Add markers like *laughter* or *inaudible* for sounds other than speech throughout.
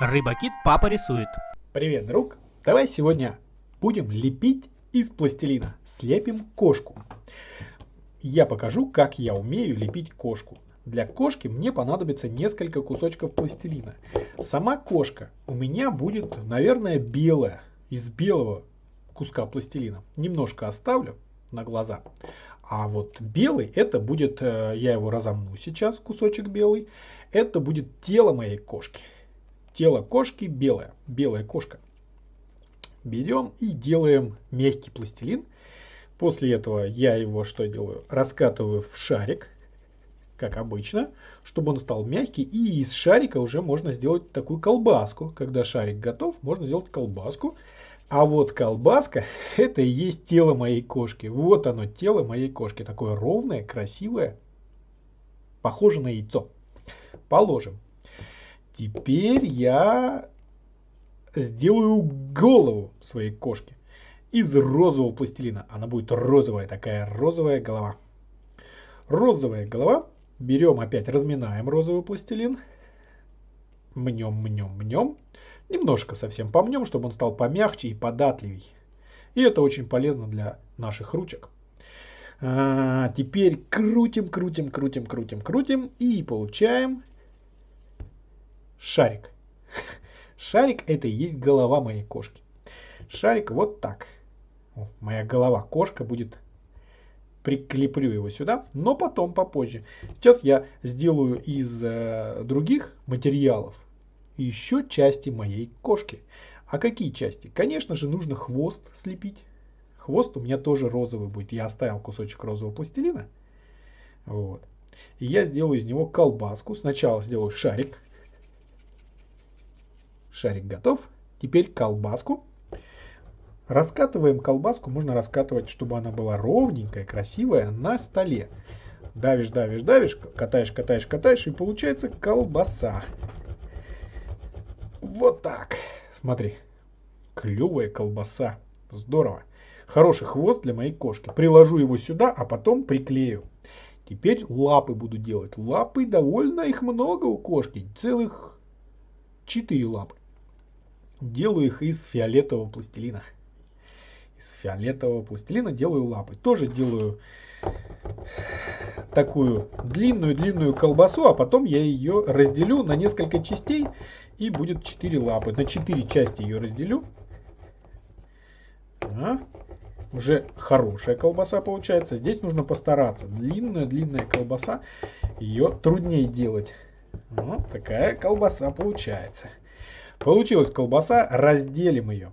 Рыбакит папа рисует. Привет, друг! Давай сегодня будем лепить из пластилина. Слепим кошку. Я покажу, как я умею лепить кошку. Для кошки мне понадобится несколько кусочков пластилина. Сама кошка у меня будет, наверное, белая, из белого куска пластилина. Немножко оставлю на глаза. А вот белый, это будет, э, я его разомну сейчас, кусочек белый. Это будет тело моей кошки. Тело кошки белое, белая кошка. Берем и делаем мягкий пластилин. После этого я его что делаю? Раскатываю в шарик, как обычно, чтобы он стал мягкий. И из шарика уже можно сделать такую колбаску. Когда шарик готов, можно сделать колбаску. А вот колбаска, *laughs* это и есть тело моей кошки. Вот оно, тело моей кошки. Такое ровное, красивое, похоже на яйцо. Положим. Теперь я сделаю голову своей кошки из розового пластилина. Она будет розовая, такая розовая голова. Розовая голова. Берем опять, разминаем розовый пластилин. Мнем, мнем, мнем. Немножко совсем помнем, чтобы он стал помягче и податливей. И это очень полезно для наших ручек. А, теперь крутим, крутим, крутим, крутим, крутим. И получаем шарик. Шарик это и есть голова моей кошки. Шарик вот так. Моя голова кошка будет прикреплю его сюда, но потом попозже. Сейчас я сделаю из э, других материалов еще части моей кошки. А какие части? Конечно же нужно хвост слепить. Хвост у меня тоже розовый будет. Я оставил кусочек розового пластилина. Вот. И я сделаю из него колбаску. Сначала сделаю шарик. Шарик готов. Теперь колбаску. Раскатываем колбаску. Можно раскатывать, чтобы она была ровненькая, красивая на столе. Давишь, давишь, давишь, катаешь, катаешь, катаешь, и получается колбаса. Вот так. Смотри. Клевая колбаса. Здорово. Хороший хвост для моей кошки. Приложу его сюда, а потом приклею. Теперь лапы буду делать. Лапы довольно их много у кошки. Целых 4 лапы. Делаю их из фиолетового пластилина. Из фиолетового пластилина делаю лапы. Тоже делаю такую длинную-длинную колбасу, а потом я ее разделю на несколько частей и будет 4 лапы. На 4 части ее разделю. А, уже хорошая колбаса получается. Здесь нужно постараться. Длинная-длинная колбаса. Ее труднее делать. Вот такая колбаса получается. Получилась колбаса. Разделим ее.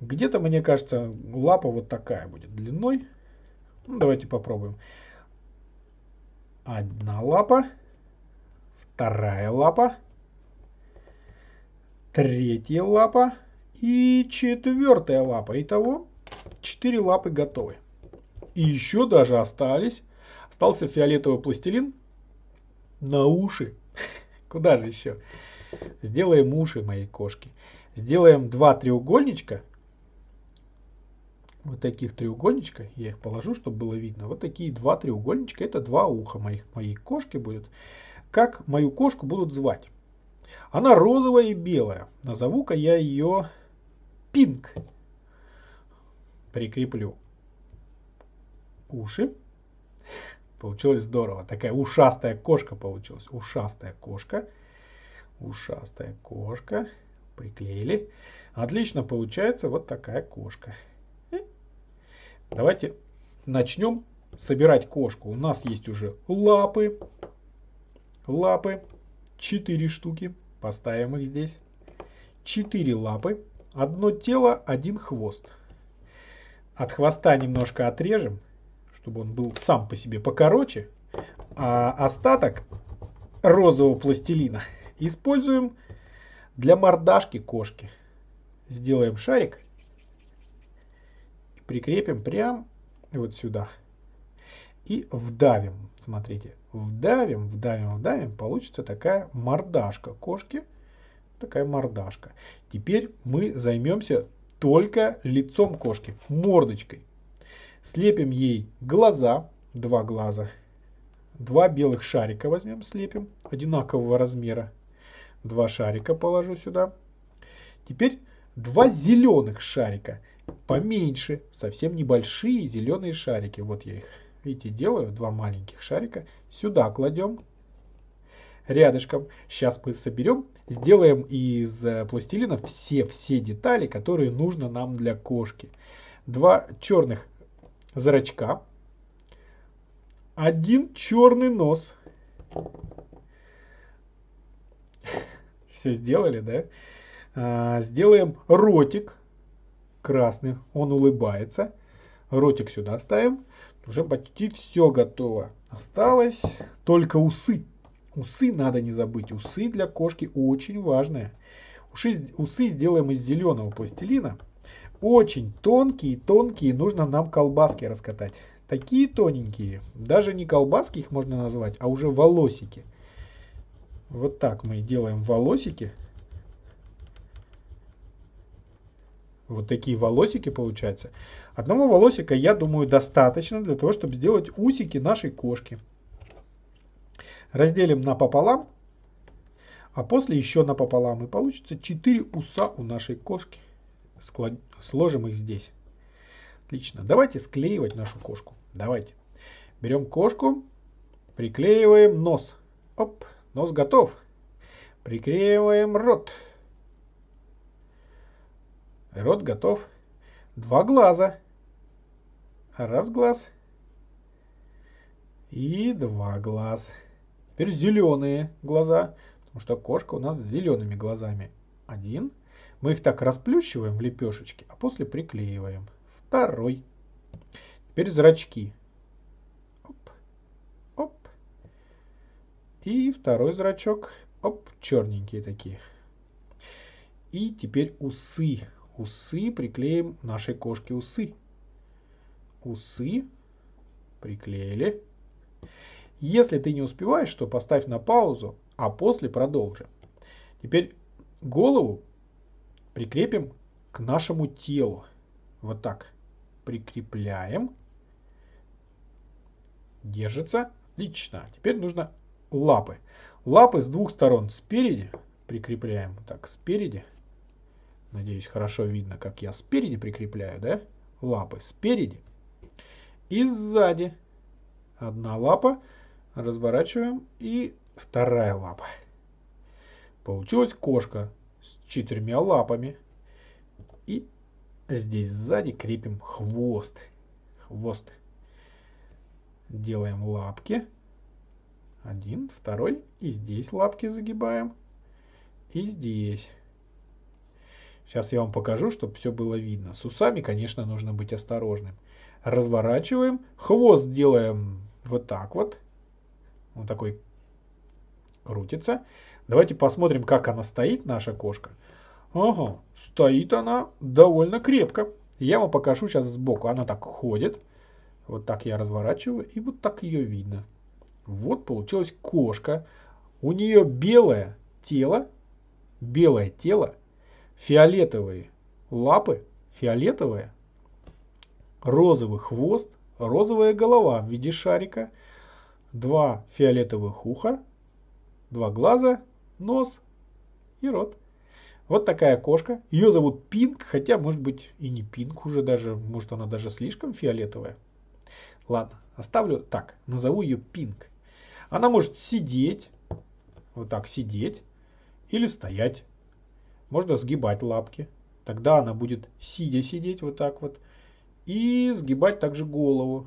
Где-то, мне кажется, лапа вот такая будет длиной. Ну, давайте попробуем. Одна лапа. Вторая лапа третья лапа и четвертая лапа. Итого четыре лапы готовы. И еще даже остались. Остался фиолетовый пластилин на уши. *laughs* Куда же еще? Сделаем уши моей кошки. Сделаем два треугольничка. Вот таких треугольничка. Я их положу, чтобы было видно. Вот такие два треугольничка. Это два уха моих, моей кошки будут. Как мою кошку будут звать? Она розовая и белая. Назову-ка я ее Пинк. Прикреплю уши. Получилось здорово. Такая ушастая кошка получилась. Ушастая кошка. Ушастая кошка. Приклеили. Отлично получается вот такая кошка. Давайте начнем собирать кошку. У нас есть уже лапы. Лапы. Четыре штуки. Поставим их здесь. Четыре лапы. Одно тело, один хвост. От хвоста немножко отрежем, чтобы он был сам по себе покороче. А остаток розового пластилина используем для мордашки кошки. Сделаем шарик. Прикрепим прям вот сюда. И вдавим. Смотрите, вдавим, вдавим, вдавим, получится такая мордашка кошки. Такая мордашка. Теперь мы займемся только лицом кошки, мордочкой. Слепим ей глаза, два глаза. Два белых шарика возьмем, слепим, одинакового размера. Два шарика положу сюда. Теперь два зеленых шарика. Поменьше, совсем небольшие зеленые шарики. Вот я их, видите, делаю. Два маленьких шарика. Сюда кладем. Рядышком. Сейчас мы соберем. Сделаем из э, пластилина все-все детали, которые нужно нам для кошки. Два черных зрачка. Один черный нос. Все сделали, да? А, сделаем ротик красный. Он улыбается. Ротик сюда ставим. Уже почти все готово. Осталось только усы. Усы надо не забыть. Усы для кошки очень важные. Усы, усы сделаем из зеленого пластилина. Очень тонкие, тонкие. Нужно нам колбаски раскатать. Такие тоненькие. Даже не колбаски их можно назвать, а уже волосики. Вот так мы делаем волосики. Вот такие волосики получаются. Одного волосика, я думаю, достаточно для того, чтобы сделать усики нашей кошки. Разделим напополам, а после еще напополам. И получится 4 уса у нашей кошки. Сложим их здесь. Отлично. Давайте склеивать нашу кошку. Давайте. Берем кошку, приклеиваем нос. Оп, нос готов. Приклеиваем рот. Рот готов. Два глаза. Раз глаз. И два глаз. Теперь зеленые глаза. Потому что кошка у нас с зелеными глазами. Один. Мы их так расплющиваем в лепешечке, а после приклеиваем. Второй. Теперь зрачки. Оп. Оп. И второй зрачок. Оп, черненькие такие. И теперь усы. Усы приклеим нашей кошке усы. Усы приклеили. Если ты не успеваешь, то поставь на паузу, а после продолжи. Теперь голову прикрепим к нашему телу. Вот так. Прикрепляем. Держится. Отлично. Теперь нужно лапы. Лапы с двух сторон. Спереди прикрепляем. Так, спереди. Надеюсь, хорошо видно, как я спереди прикрепляю, да? Лапы спереди. И сзади. Одна лапа. Разворачиваем. И вторая лапа. Получилась кошка с четырьмя лапами. И здесь сзади крепим хвост. Хвост. Делаем лапки. Один, второй. И здесь лапки загибаем. И здесь. Сейчас я вам покажу, чтобы все было видно. С усами, конечно, нужно быть осторожным. Разворачиваем. Хвост делаем вот так вот. Он такой крутится. Давайте посмотрим, как она стоит, наша кошка. Ага, стоит она довольно крепко. Я вам покажу сейчас сбоку. Она так ходит. Вот так я разворачиваю, и вот так ее видно. Вот получилась кошка. У нее белое тело, белое тело, фиолетовые лапы, фиолетовые, розовый хвост, розовая голова в виде шарика, два фиолетовых уха, два глаза, нос и рот. Вот такая кошка. Ее зовут Пинк, хотя может быть и не Пинк уже даже, может она даже слишком фиолетовая. Ладно, оставлю так, назову ее Пинк. Она может сидеть, вот так сидеть, или стоять. Можно сгибать лапки. Тогда она будет сидя сидеть вот так вот. И сгибать также голову.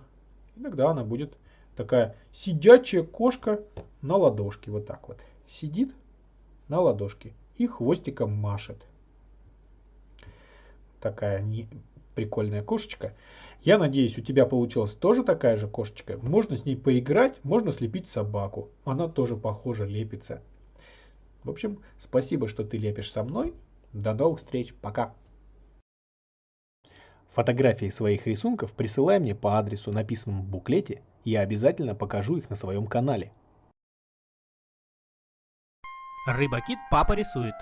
Иногда она будет такая сидячая кошка на ладошке. Вот так вот. Сидит на ладошке и хвостиком машет. Такая не... прикольная кошечка. Я надеюсь, у тебя получилась тоже такая же кошечка. Можно с ней поиграть, можно слепить собаку. Она тоже похоже лепится. В общем, спасибо, что ты лепишь со мной. До новых встреч. Пока. Фотографии своих рисунков присылай мне по адресу, написанному в буклете, я обязательно покажу их на своем канале. Рыбакит папа рисует.